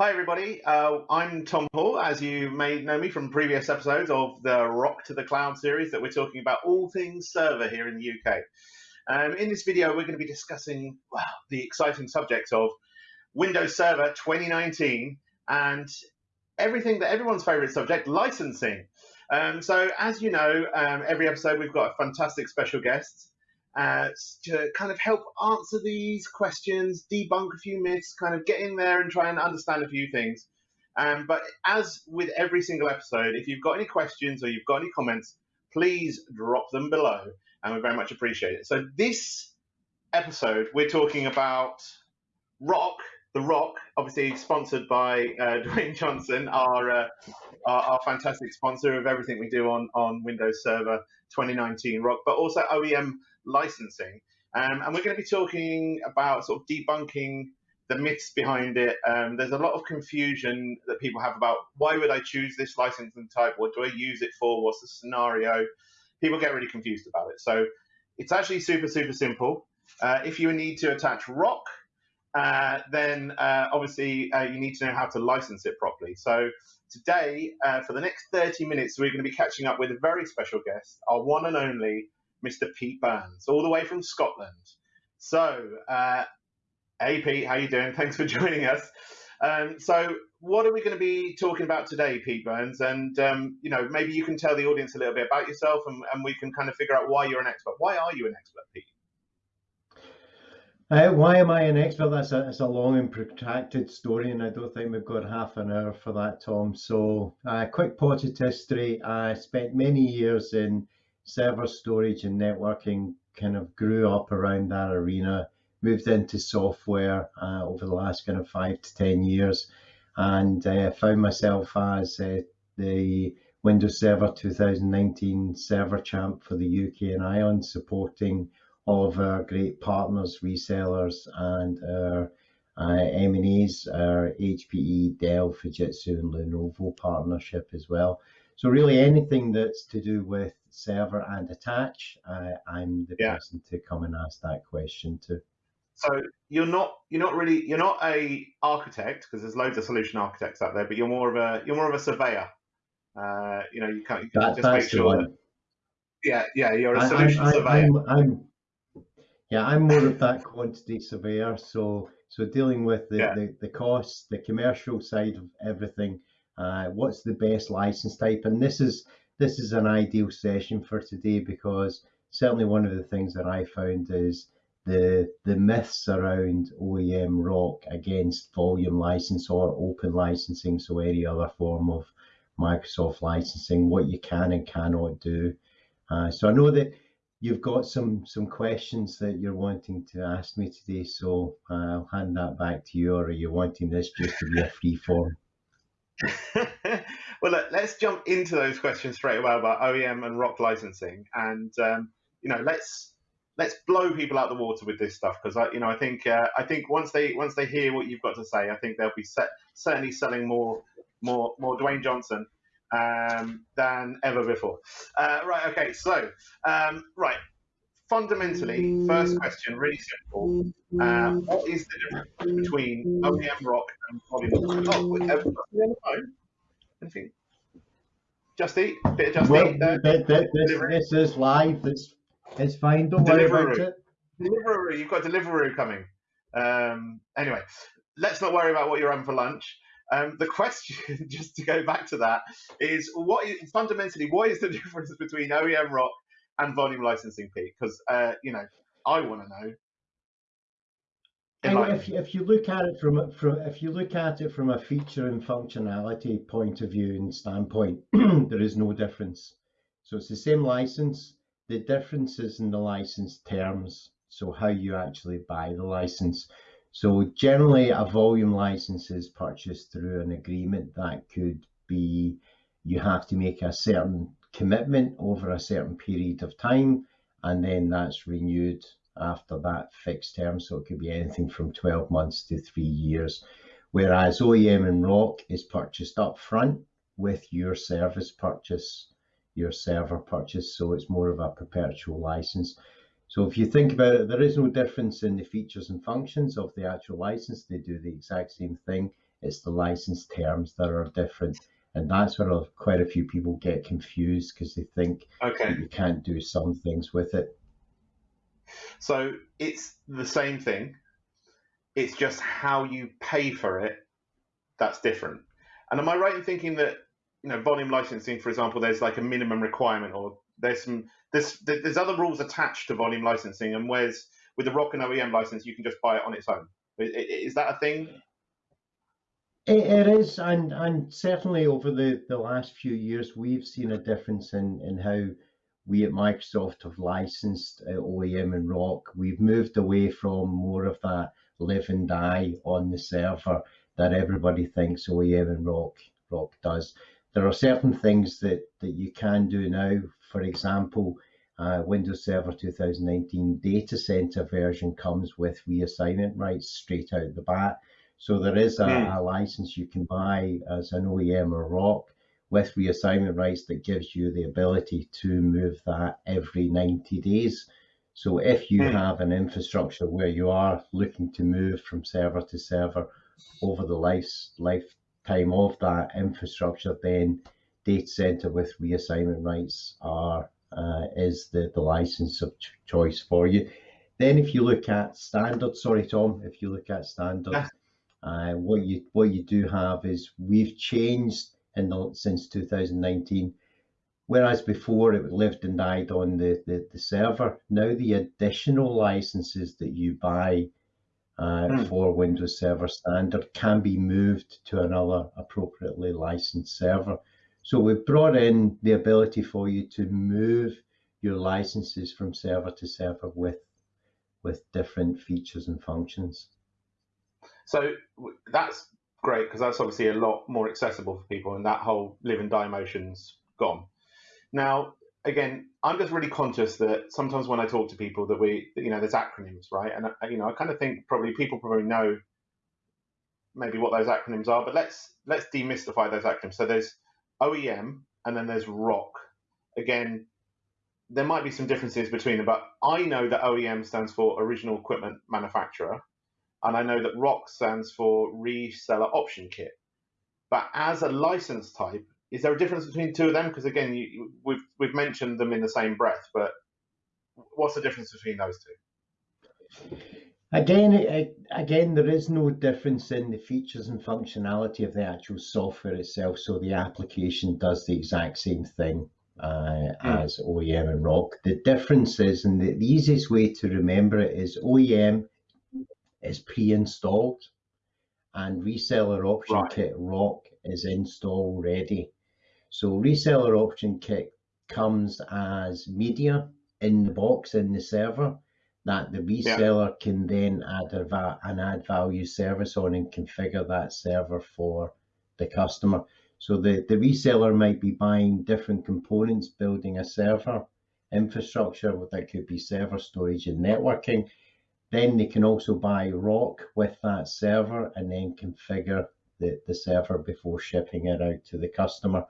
Hi, everybody. Uh, I'm Tom Hall, as you may know me from previous episodes of the Rock to the Cloud series that we're talking about all things server here in the UK. Um, in this video, we're going to be discussing well, the exciting subject of Windows Server 2019 and everything that everyone's favorite subject, licensing. Um, so as you know, um, every episode we've got a fantastic special guest uh, to kind of help answer these questions, debunk a few myths, kind of get in there and try and understand a few things. Um, but as with every single episode, if you've got any questions or you've got any comments, please drop them below, and we very much appreciate it. So this episode, we're talking about Rock, the Rock, obviously sponsored by uh, Dwayne Johnson, our, uh, our, our fantastic sponsor of everything we do on on Windows Server 2019 Rock, but also OEM licensing. Um, and we're going to be talking about sort of debunking the myths behind it. Um, there's a lot of confusion that people have about why would I choose this licensing type? What do I use it for? What's the scenario? People get really confused about it. So it's actually super, super simple. Uh, if you need to attach rock, uh, then uh, obviously uh, you need to know how to license it properly. So today, uh, for the next 30 minutes, we're going to be catching up with a very special guest, our one and only Mr. Pete Burns, all the way from Scotland. So, uh, hey Pete, how you doing? Thanks for joining us. Um, so, what are we going to be talking about today, Pete Burns? And um, you know, maybe you can tell the audience a little bit about yourself, and, and we can kind of figure out why you're an expert. Why are you an expert, Pete? Uh, why am I an expert? That's a, it's a long and protracted story, and I don't think we've got half an hour for that, Tom. So, uh, quick potted history. I spent many years in server storage and networking kind of grew up around that arena, moved into software uh, over the last kind of five to 10 years, and uh, found myself as uh, the Windows Server 2019 server champ for the UK and Ireland, supporting all of our great partners, resellers, and our uh, M&As, our HPE, Dell, Fujitsu, and Lenovo partnership as well. So really anything that's to do with server and attach, uh, I'm the yeah. person to come and ask that question to. So you're not you're not really you're not a architect because there's loads of solution architects out there, but you're more of a you're more of a surveyor. Uh, you know, you can't, you that, just make sure that. Yeah, yeah, you're a solution I, I, surveyor. I'm, I'm, yeah, I'm more of that quantity surveyor. So so dealing with the, yeah. the, the costs, the commercial side of everything, uh, what's the best license type? And this is this is an ideal session for today because certainly one of the things that I found is the the myths around OEM rock against volume license or open licensing, so any other form of Microsoft licensing, what you can and cannot do. Uh, so I know that you've got some some questions that you're wanting to ask me today, so uh, I'll hand that back to you, or are you wanting this just to be a free form? well, look, let's jump into those questions straight away about OEM and rock licensing, and um, you know, let's let's blow people out the water with this stuff because I, you know, I think uh, I think once they once they hear what you've got to say, I think they'll be set, certainly selling more more more Dwayne Johnson um, than ever before. Uh, right. Okay. So um, right fundamentally, first question, really simple. Uh, what is the difference between OEM rock and volume? Oh, with everybody on the phone. Anything? Justy, bit of Justy. Well, this, this, is live. It's it's fine. Don't worry about it. Deliveroo, you've got Deliveroo coming. Um, anyway, let's not worry about what you're having for lunch. Um, the question, just to go back to that, is what is fundamentally what is the difference between OEM rock and volume licensing, Pete? Because uh, you know, I want to know. And if if you look at it from from if you look at it from a feature and functionality point of view and standpoint, there is no difference. So it's the same license. The difference is in the license terms. So how you actually buy the license. So generally, a volume license is purchased through an agreement that could be you have to make a certain commitment over a certain period of time, and then that's renewed after that fixed term. So it could be anything from 12 months to three years. Whereas OEM and ROC is purchased up front with your service purchase, your server purchase. So it's more of a perpetual license. So if you think about it, there is no difference in the features and functions of the actual license. They do the exact same thing. It's the license terms that are different. And that's where quite a few people get confused because they think okay. you can't do some things with it. So it's the same thing. It's just how you pay for it that's different. And am I right in thinking that you know volume licensing, for example, there's like a minimum requirement, or there's some there's there's other rules attached to volume licensing, and whereas with the Rock and OEM license, you can just buy it on its own. Is that a thing? It is, and and certainly over the the last few years, we've seen a difference in in how we at Microsoft have licensed uh, OEM and ROC. We've moved away from more of that live and die on the server that everybody thinks OEM and ROC ROC does. There are certain things that that you can do now. For example, uh, Windows Server 2019 data center version comes with reassignment rights straight out the bat. So there is a, mm. a, license you can buy as an OEM or ROC with reassignment rights that gives you the ability to move that every 90 days. So if you mm. have an infrastructure where you are looking to move from server to server over the life, lifetime of that infrastructure, then data center with reassignment rights are uh, is the, the license of ch choice for you. Then if you look at standard, sorry Tom, if you look at standard, uh, what you what you do have is we've changed in the, since 2019. Whereas before it lived and died on the, the, the server, now the additional licenses that you buy uh, mm. for Windows Server Standard can be moved to another appropriately licensed server. So we've brought in the ability for you to move your licenses from server to server with with different features and functions. So that's great because that's obviously a lot more accessible for people, and that whole live and die motion's gone. Now, again, I'm just really conscious that sometimes when I talk to people that we, you know, there's acronyms, right? And uh, you know, I kind of think probably people probably know maybe what those acronyms are, but let's let's demystify those acronyms. So there's OEM and then there's ROC. Again, there might be some differences between them, but I know that OEM stands for original equipment manufacturer, and I know that ROC stands for reseller option kit. But as a license type, is there a difference between two of them? Because again, you, we've we've mentioned them in the same breath, but what's the difference between those two? Again, again, there is no difference in the features and functionality of the actual software itself. So the application does the exact same thing uh, mm. as OEM and ROC. The difference is, and the, the easiest way to remember it is OEM is pre-installed and reseller option right. kit rock is install ready. So reseller option kit comes as media in the box in the server that the reseller yeah. can then add a, an add value service on and configure that server for the customer. So the, the reseller might be buying different components, building a server infrastructure that could be server storage and networking. Then they can also buy rock with that server and then configure the, the server before shipping it out to the customer.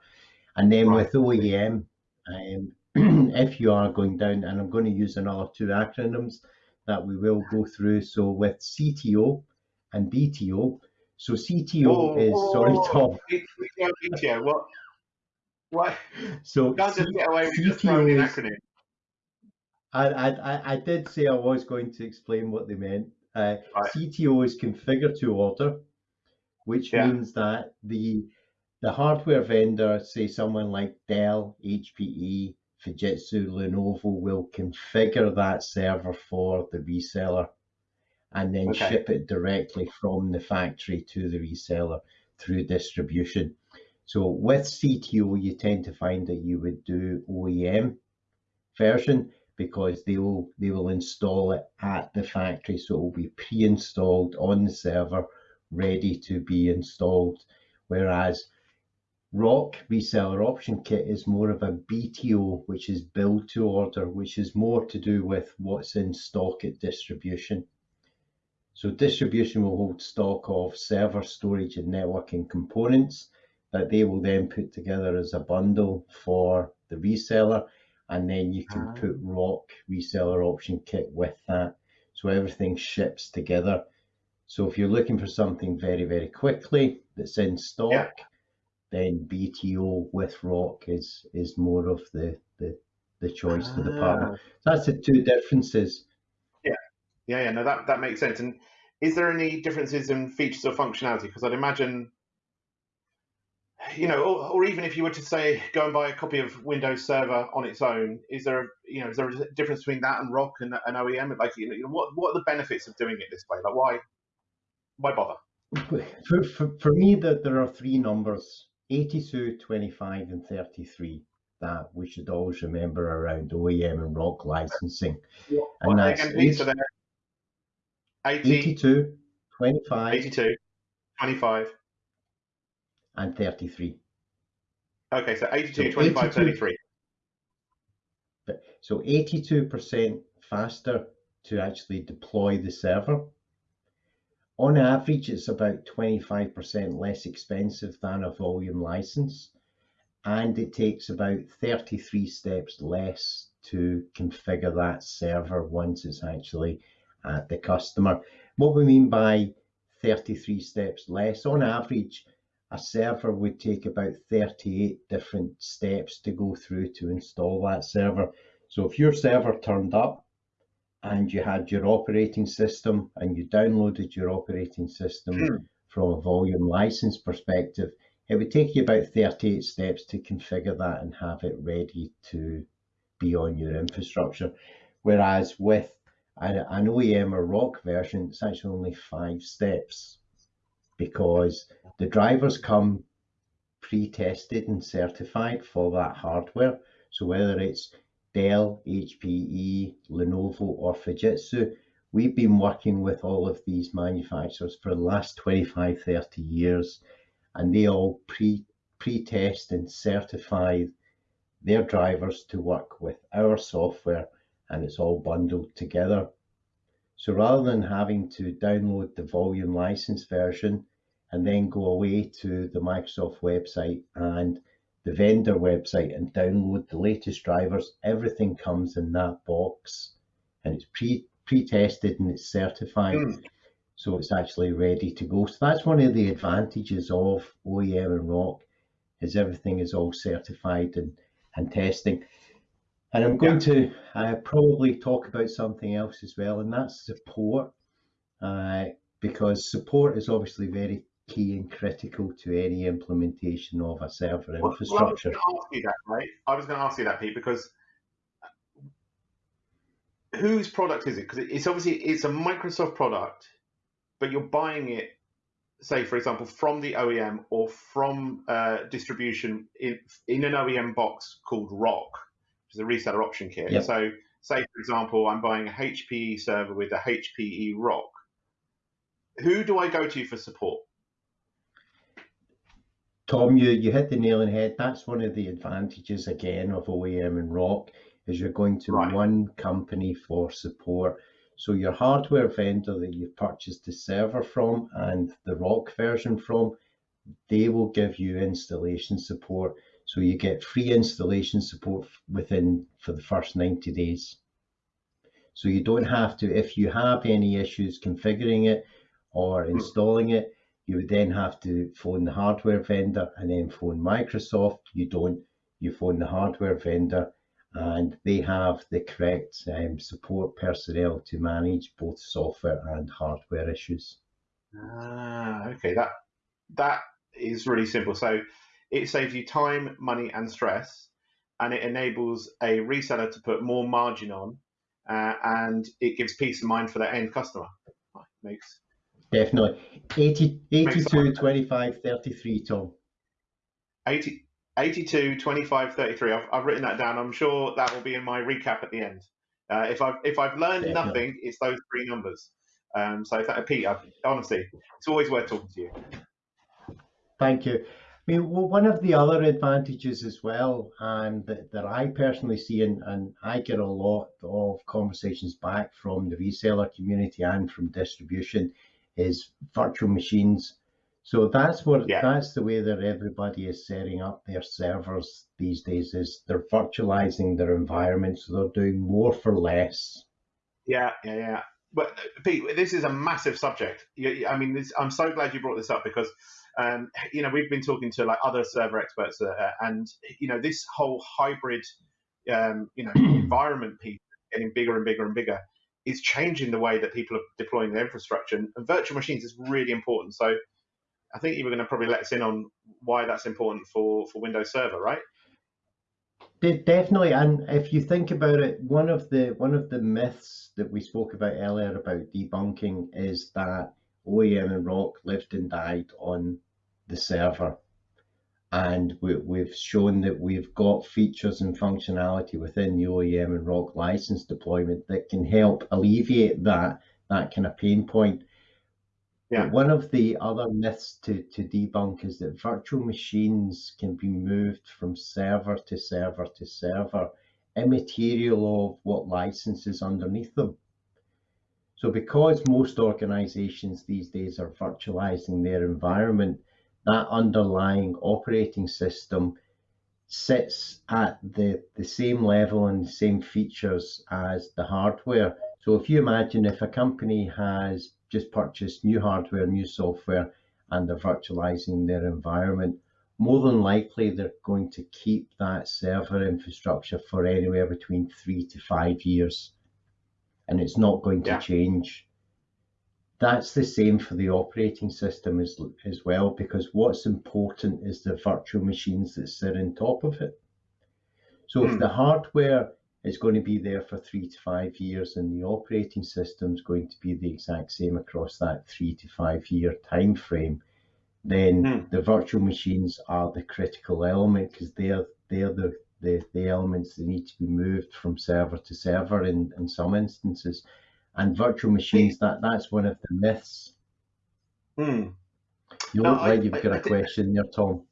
And then right. with OEM, um, if you are going down, and I'm going to use another two acronyms that we will go through. So with CTO and BTO. So CTO oh, is oh, sorry, Tom. BTO, what? What? So just get away with CTO just throwing an acronym. I, I, I did say I was going to explain what they meant. Uh, right. CTO is configure to order, which yeah. means that the the hardware vendor, say someone like Dell, HPE, Fujitsu, Lenovo will configure that server for the reseller and then okay. ship it directly from the factory to the reseller through distribution. So with CTO, you tend to find that you would do OEM version because they will they will install it at the factory, so it will be pre-installed on the server, ready to be installed. Whereas rock reseller option kit is more of a BTO, which is build to order, which is more to do with what's in stock at distribution. So distribution will hold stock of server storage and networking components that they will then put together as a bundle for the reseller. And then you can put ROC reseller option kit with that. So everything ships together. So if you're looking for something very, very quickly that's in stock, Yeah. then BTO with Rock is is more of the the, the choice for the partner. Ah, So that's the two differences. Yeah. Yeah, yeah, no, that that makes sense. And is there any differences in features or functionality? Because I'd imagine, you know, or, or even if you were to say go and buy a copy of Windows Server on its own, is there, you know, is there a difference between that and Rock and an OEM? Like, you know, what what are the benefits of doing it this way? Like, why why bother? For, for, for me, that there are three numbers 82, 25, and 33 that we should always remember around OEM and rock licensing. What And they that's again, Pete? So they're 80, 82, 25, 82, 25. And 33. Okay, so 82, So 25, 82 33. So 82% faster to actually deploy the server. On average, it's about 25% less expensive than a volume license. And it takes about 33 steps less to configure that server once it's actually at the customer. What we mean by 33 steps less, on average, a server would take about 38 different steps to go through to install that server. So if your server turned up and you had your operating system and you downloaded your operating system Hmm. from a volume license perspective, it would take you about 38 steps to configure that and have it ready to be on your infrastructure. Whereas with an, an OEM or ROC version, it's actually only five steps because the drivers come pre-tested and certified for that hardware. So whether it's Dell, HPE, Lenovo, or Fujitsu, we've been working with all of these manufacturers for the last 25, 30 years, and they all pre pre-test and certify their drivers to work with our software, and it's all bundled together. So rather than having to download the volume license version and then go away to the Microsoft website and the vendor website and download the latest drivers, everything comes in that box and it's pre pre-tested and it's certified. Mm. So it's actually ready to go. So that's one of the advantages of OEM and Rock is everything is all certified and, and testing. And I'm going to uh, probably talk about something else as well, and that's support, uh, because support is obviously very key and critical to any implementation of a server Well, well, I was infrastructure. going to ask you that, right? I was going to ask you that, Pete, because whose product is it? Because it's obviously it's a Microsoft product, but you're buying it, say for example, from the OEM or from uh, distribution in in an OEM box called Rock, which is a reseller option kit. Yep. So, say for example, I'm buying a HPE server with a HPE Rock. Who do I go to for support? Tom, you, you hit the nail on the head. That's one of the advantages again of OEM and Rock is you're going to Right. one company for support. So your hardware vendor that you've purchased the server from and the Rock version from, they will give you installation support. So you get free installation support within for the first 90 days. So you don't have to, if you have any issues configuring it or hmm. installing it, you would then have to phone the hardware vendor and then phone Microsoft. You don't, you phone the hardware vendor and they have the correct um, support personnel to manage both software and hardware issues. Ah, okay. That that is really simple. So it saves you time, money, and stress, and it enables a reseller to put more margin on, uh, and it gives peace of mind for their end customer. Makes Definitely. 80, 82, 25, 33, Tom. 80, 82, 25, 33. I've, I've written that down. I'm sure that will be in my recap at the end. Uh, if I've if I've learned Definitely. nothing, it's those three numbers. Um, so th- Pete, I, honestly, it's always worth talking to you. Thank you. I mean, one of the other advantages as well, and that, that I personally see, and, and I get a lot of conversations back from the reseller community and from distribution, is virtual machines. So that's what Yeah. that's the way that everybody is setting up their servers these days. Is they're virtualizing their environment, so they're doing more for less. Yeah, yeah, yeah. but Pete, this is a massive subject. I mean, this, I'm so glad you brought this up because, um, you know, we've been talking to like other server experts, uh, and you know, this whole hybrid, um, you know, environment piece getting bigger and bigger and bigger is changing the way that people are deploying their infrastructure, and, virtual machines is really important. So, I think you were going to probably let us in on why that's important for for Windows Server, right? Definitely, and if you think about it, one of the one of the myths that we spoke about earlier about debunking is that OEM and ROC lived and died on the server, and we, we've shown that we've got features and functionality within the OEM and ROC license deployment that can help alleviate that that kind of pain point. Yeah. But one of the other myths to, to debunk is that virtual machines can be moved from server to server to server, immaterial of what license is underneath them. So because most organizations these days are virtualizing their environment, that underlying operating system sits at the, the same level and the same features as the hardware. So if you imagine if a company has just purchased new hardware, new software, and they're virtualizing their environment, more than likely they're going to keep that server infrastructure for anywhere between three to five years. And it's not going to yeah. change. That's the same for the operating system as, as well, because what's important is the virtual machines that sit on top of it. So if hmm. the hardware is going to be there for three to five years and the operating system is going to be the exact same across that three to five year time frame then mm. the virtual machines are the critical element because they're they're the, the the elements that need to be moved from server to server in in some instances and virtual machines that that's one of the myths mm. you look no, like I, you've got I, a question there tom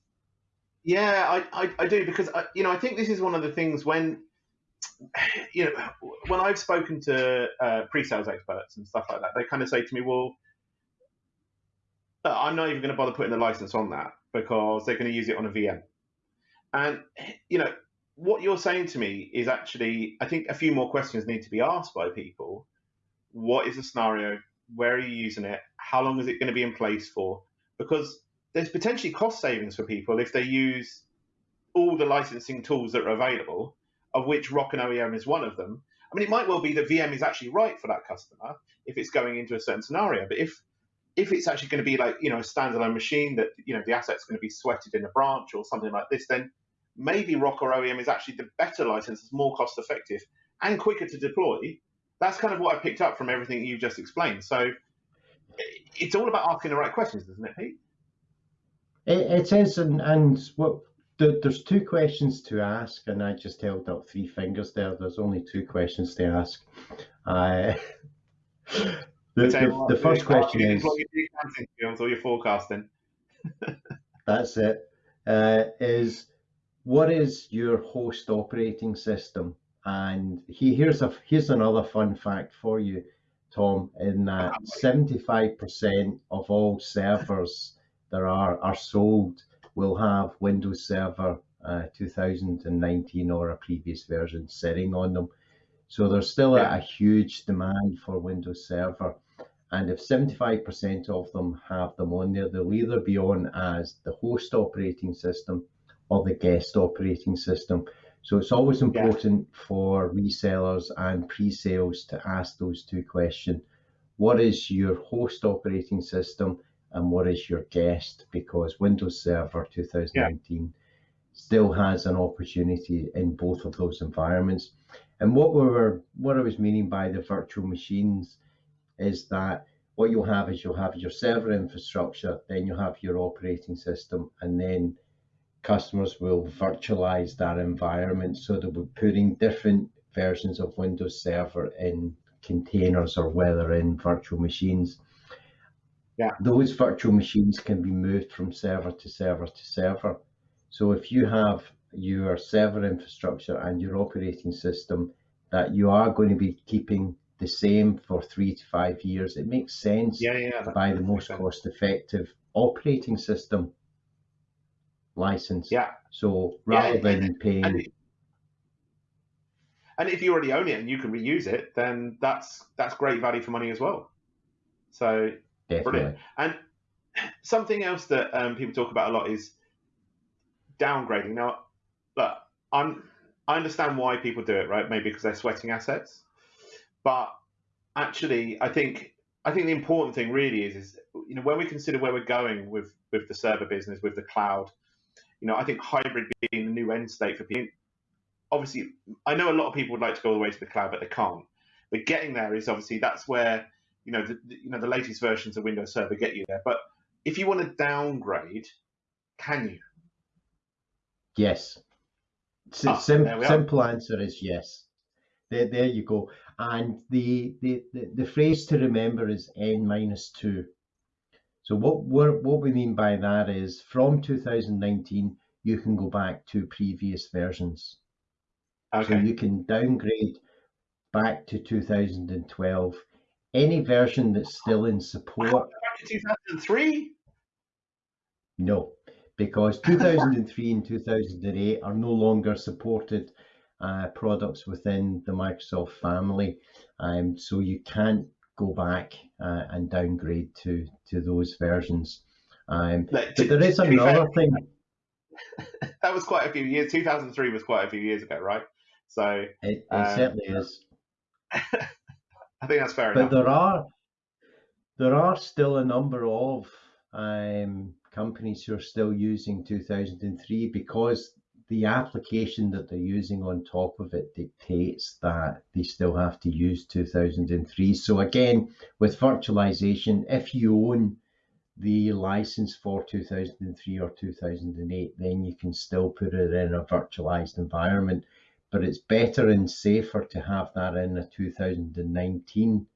yeah I, I, I do because I, you know i think this is one of the things when you know, when I've spoken to uh, pre-sales experts and stuff like that, they kind of say to me, "Well, I'm not even going to bother putting the license on that because they're going to use it on a VM." And you know, what you're saying to me is actually, I think a few more questions need to be asked by people. What is the scenario? Where are you using it? How long is it going to be in place for? Because there's potentially cost savings for people if they use all the licensing tools that are available of which Rock and OEM is one of them. I mean, it might well be that VM is actually right for that customer if it's going into a certain scenario. But if if it's actually going to be like you know a standalone machine that you know the asset's going to be sweated in a branch or something like this, then maybe Rock or OEM is actually the better license, it's more cost effective and quicker to deploy. That's kind of what I picked up from everything you've just explained. So it's all about asking the right questions, isn't it, Pete? It, it is, and, and what there's two questions to ask, and I just held up three fingers there. There's only two questions to ask. Uh, the, the, the first question is. Or your forecasting. that's it. Uh, is what is your host operating system? And he, here's a here's another fun fact for you, Tom. In that 75% of all servers there are are sold will have Windows Server uh, 2019 or a previous version sitting on them. So there's still a, a, huge demand for Windows Server. And if 75% of them have them on there, they'll either be on as the host operating system or the guest operating system. So it's always important yeah. for resellers and pre-sales to ask those two questions. What is your host operating system and what is your guest because Windows Server 2019 yeah. still has an opportunity in both of those environments. And what we were what I was meaning by the virtual machines is that what you'll have is you'll have your server infrastructure, then you'll have your operating system, and then customers will virtualize that environment. So they'll be putting different versions of Windows Server in containers or whether in virtual machines. Yeah. Those virtual machines can be moved from server to server to server. So if you have your server infrastructure and your operating system that you are going to be keeping the same for three to five years, it makes sense yeah, yeah, to buy the most cost effective operating system license. Yeah. So rather yeah, than paying. And, and if you already own it and you can reuse it, then that's that's great value for money as well. So Definitely. brilliant. And something else that um, people talk about a lot is downgrading. Now, look, I'm I understand why people do it, right? Maybe because they're sweating assets, but actually, I think I think the important thing really is is you know when we consider where we're going with with the server business, with the cloud, you know, I think hybrid being the new end state for people. Obviously, I know a lot of people would like to go all the way to the cloud, but they can't. But getting there is obviously that's where you know the, you know the latest versions of Windows Server get you there. But if you want to downgrade, can you? Yes. Ah, sim- simple answer is yes. There, there you go. And the, the, the, the phrase to remember is n minus two. So what we're, what we mean by that is from 2019, you can go back to previous versions. So you can downgrade back to 2012. Any version that's still in support, Back in 2003. No, because 2003 and 2008 are no longer supported uh, products within the Microsoft family. Um, so you can't go back uh, and downgrade to, to those versions. Um, Like, but there is to be fair, another thing. that was quite a few years. 2003 was quite a few years ago, right? So It, it Um, certainly is. I think that's fair But enough. there are there are still a number of um, companies who are still using 2003 because the application that they're using on top of it dictates that they still have to use 2003. So again, with virtualization, if you own the license for 2003 or 2008, then you can still put it in a virtualized environment. But it's better and safer to have that in a 2019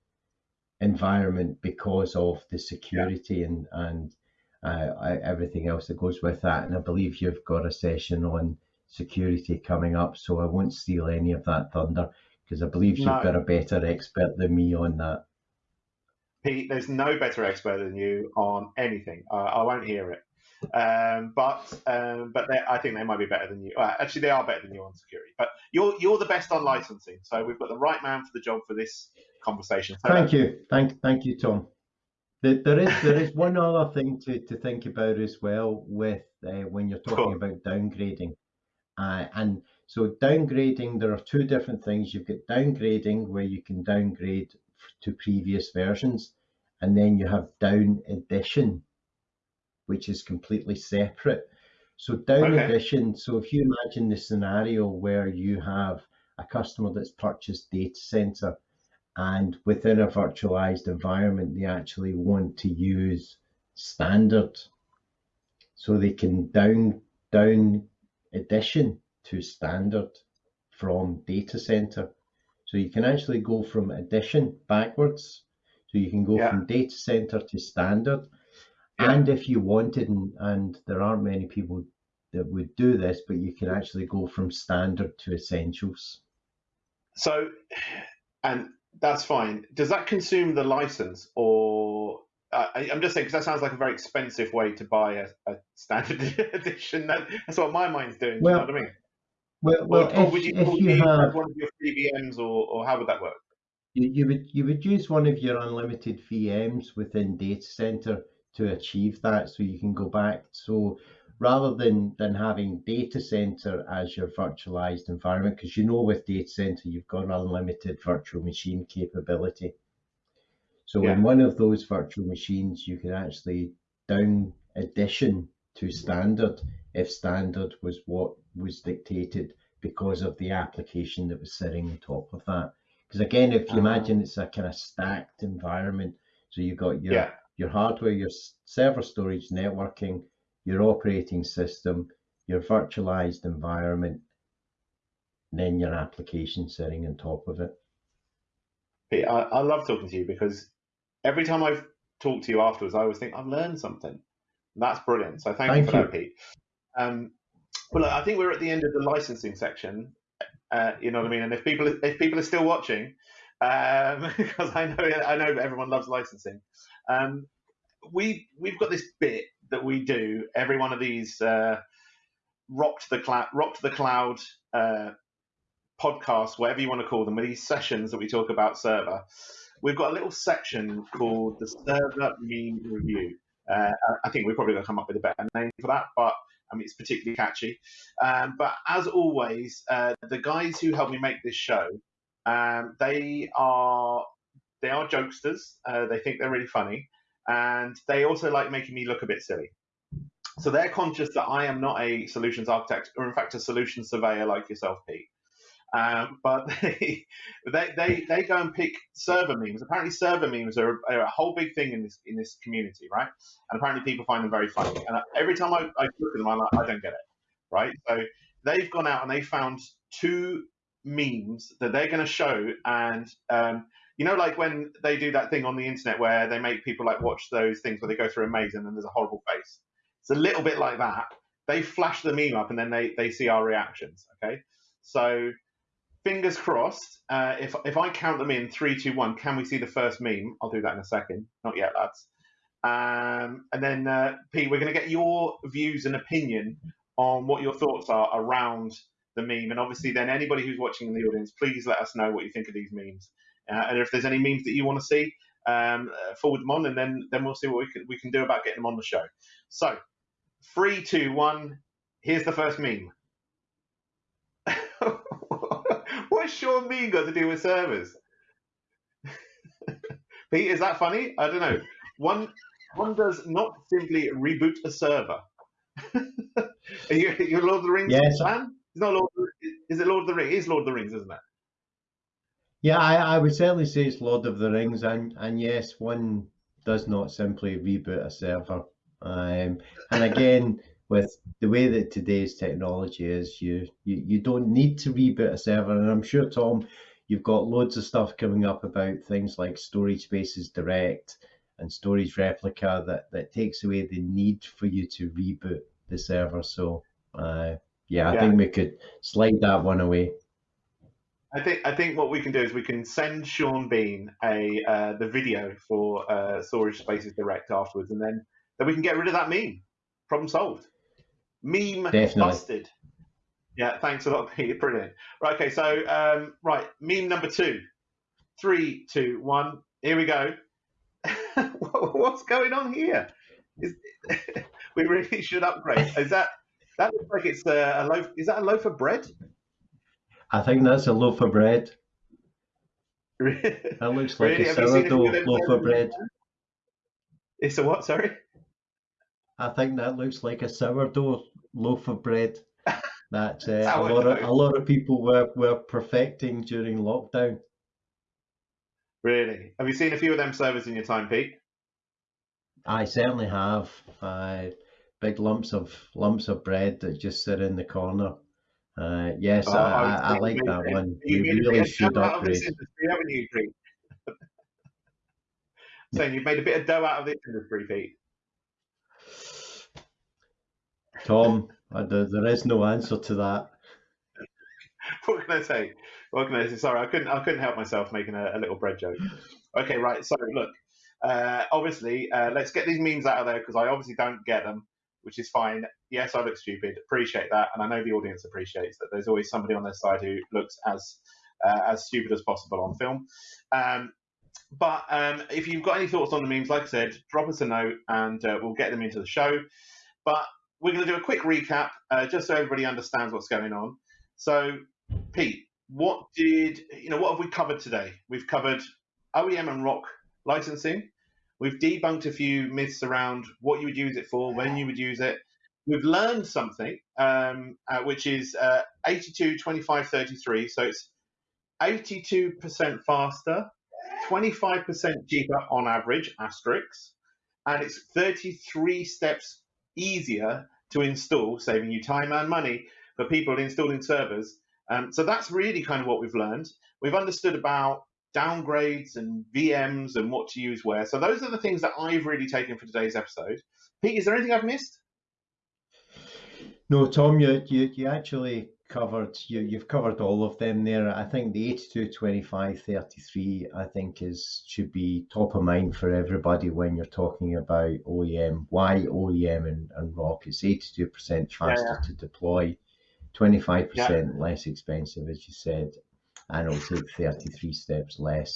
environment because of the security and and uh, everything else that goes with that. And I believe you've got a session on security coming up, so I won't steal any of that thunder because I believe you've got a better expert than me on that. Pete, there's no better expert than you on anything. Uh, I won't hear it. Um, but um, but I think they might be better than you. Uh, actually, they are better than you on security. But you're you're the best on licensing, so we've got the right man for the job for this conversation. So Thank you, thank thank you, Tom. There, is there is one other thing to, to think about as well with uh, when you're talking about downgrading, uh, and so downgrading there are two different things. You've got downgrading where you can downgrade to previous versions, and then you have down edition, which is completely separate. So down Okay. edition. So if you imagine the scenario where you have a customer that's purchased data center and within a virtualized environment they actually want to use standard so they can down down edition to standard from data center so you can actually go from edition backwards so you can go Yeah. from data center to standard Yeah. and if you wanted and, and there aren't many people that would do this but you can actually go from standard to essentials So, and that's fine. Does that consume the license, or uh, I, I'm just saying because that sounds like a very expensive way to buy a, a standard edition. That, that's what my mind's doing. do you know what I mean? well, well or if, would you, if you have one of your free VMs, or, or how would that work? You, you would you would use one of your unlimited VMs within data center to achieve that, so you can go back. So rather than than having data center as your virtualized environment, because you know with data center you've got unlimited virtual machine capability. So Yeah. in one of those virtual machines, you can actually down edition to standard if standard was what was dictated because of the application that was sitting on top of that. Because again, if you Ah. imagine it's a kind of stacked environment, so you've got your Yeah. your hardware, your server storage, networking, your operating system, your virtualized environment, and then your application sitting on top of it. Pete, I, I love talking to you because every time I've talked to you afterwards, I always think I've learned something. That's brilliant. So thank, you for you. that, Pete. Um, well, I think we're at the end of the licensing section. Uh, you know what I mean? And if people if people are still watching, um, because I know I know everyone loves licensing, um, we we've got this bit that we do every one of these uh, rock to the cloud rock to the cloud uh, podcasts, whatever you want to call them, these sessions that we talk about server, we've got a little section called the server meme review. Uh, I think we're probably going to come up with a better name for that, but I mean, it's particularly catchy. Um, but as always, uh, the guys who help me make this show, um, they are they are jokesters. Uh, they think they're really funny, and they also like making me look a bit silly. So they're conscious that I am not a solutions architect, or in fact a solution surveyor like yourself, Pete. Um, but they, they, they they go and pick server memes. Apparently, server memes are, are, a whole big thing in this in this community, right? And apparently, people find them very funny. And every time I, I look at them, I'm like, I don't get it, right? So they've gone out and they found two memes that they're going to show, and um, you know, like when they do that thing on the internet where they make people like watch those things where they go through a maze and then there's a horrible face. It's a little bit like that. They flash the meme up and then they they see our reactions. Okay, so fingers crossed. Uh, if if I count them in three, two, one, can we see the first meme? I'll do that in a second. Not yet, lads. Um, and then uh, Pete, we're going to get your views and opinion on what your thoughts are around the meme. And obviously, then anybody who's watching in the audience, please let us know what you think of these memes. Uh, and if there's any memes that you want to see, um, uh, forward them on, and then then we'll see what we can we can do about getting them on the show. So, three, two, one. Here's the first meme. What's Sean Bean got to do with servers? Pete, is that funny? I don't know. One one does not simply reboot a server. Are you, you Lord of the Rings yes. fan? It's not Lord. Is it Lord of the Rings? It is Lord of the Rings, isn't it? Yeah, I, I would certainly say it's Lord of the Rings, and and yes, one does not simply reboot a server. Um, and again, with the way that today's technology is, you, you you don't need to reboot a server. And I'm sure Tom, you've got loads of stuff coming up about things like storage spaces direct and storage replica that that takes away the need for you to reboot the server. So uh, yeah, I yeah. think we could slide that one away. I think I think what we can do is we can send Sean Bean a uh, the video for uh, Storage Spaces Direct afterwards, and then then we can get rid of that meme. Problem solved. Meme Definitely. busted. Yeah, thanks a lot, Peter. Brilliant. Right, okay, so um, right, meme number two. Three, two, one. Here we go. What's going on here? Is, we really should upgrade. Is that that looks like it's a, a loaf? Is that a loaf of bread? I think that's a loaf of bread. that looks like really? a sourdough loaf of bread. It's a what? Sorry. I think that looks like a sourdough loaf of bread that uh, a lot of a lot of people were were perfecting during lockdown. Really? Have you seen a few of them servers in your time, Pete? I certainly have. Uh, big lumps of lumps of bread that just sit in the corner. Uh, yes, oh, I, I, I, like that one. You, really should upgrade. Industry, haven't you, Pete? Saying you've made a bit of dough out of this industry, Pete. Tom, there, there is no answer to that. what can I say? What can I say? Sorry, I couldn't. I couldn't help myself making a, a little bread joke. Okay, right. So look, uh, obviously, uh, let's get these memes out of there because I obviously don't get them, which is fine. Yes, I look stupid. Appreciate that, and I know the audience appreciates that. There's always somebody on their side who looks as uh, as stupid as possible on film. Um, but um, if you've got any thoughts on the memes, like I said, drop us a note and uh, we'll get them into the show. But we're going to do a quick recap uh, just so everybody understands what's going on. So, Pete, what did you know? What have we covered today? We've covered OEM and ROC licensing. We've debunked a few myths around what you would use it for, when you would use it. We've learned something, um, uh, which is uh, 82, 25, 33. So it's 82% faster, 25% cheaper on average, asterisks, and it's 33 steps easier to install, saving you time and money for people installing servers. Um, so that's really kind of what we've learned. We've understood about downgrades and VMs and what to use where. So those are the things that I've really taken for today's episode. Pete, is there anything I've missed? No, Tom, you, you, you actually covered you you've covered all of them there. I think the 82 25 33 I think is should be top of mind for everybody when you're talking about OEM. Why OEM and, and ROC is 82% faster yeah, yeah. to deploy, 25% yeah. less expensive, as you said, and it'll take 33 steps less.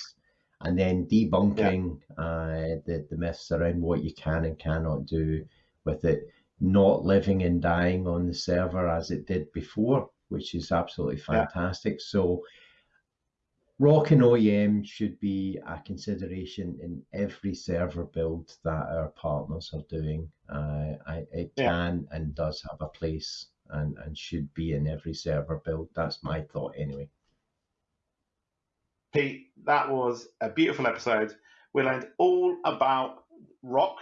And then debunking yeah. uh, the, the myths around what you can and cannot do with it not living and dying on the server as it did before, which is absolutely fantastic. Yeah. So Rock and OEM should be a consideration in every server build that our partners are doing. Uh, I, it yeah. can and does have a place and, and should be in every server build. That's my thought anyway. Pete, that was a beautiful episode. We learned all about rock.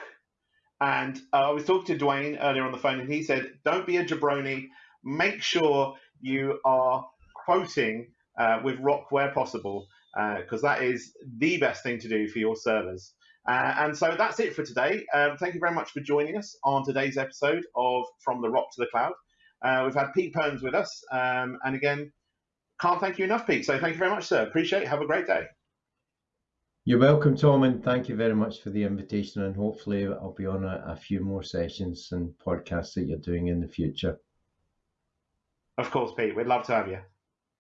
And uh, I was talking to Dwayne earlier on the phone, and he said, Don't be a jabroni. Make sure you are quoting uh, with ROC where possible, because uh, that is the best thing to do for your servers. Uh, and so that's it for today. Um, thank you very much for joining us on today's episode of From the Rock to the Cloud. Uh, we've had Pete Perns with us. Um, and again, can't thank you enough, Pete. So thank you very much, sir. Appreciate it. Have a great day. You're welcome, Tom, and thank you very much for the invitation. And hopefully, I'll be on a, a few more sessions and podcasts that you're doing in the future. Of course, Pete. We'd love to have you.